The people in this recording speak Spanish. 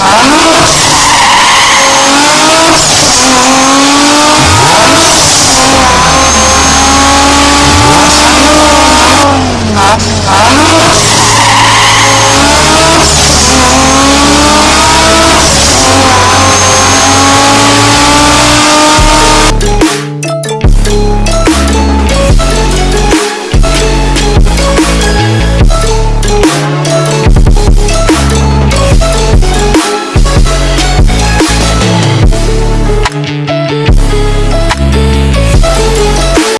Ah.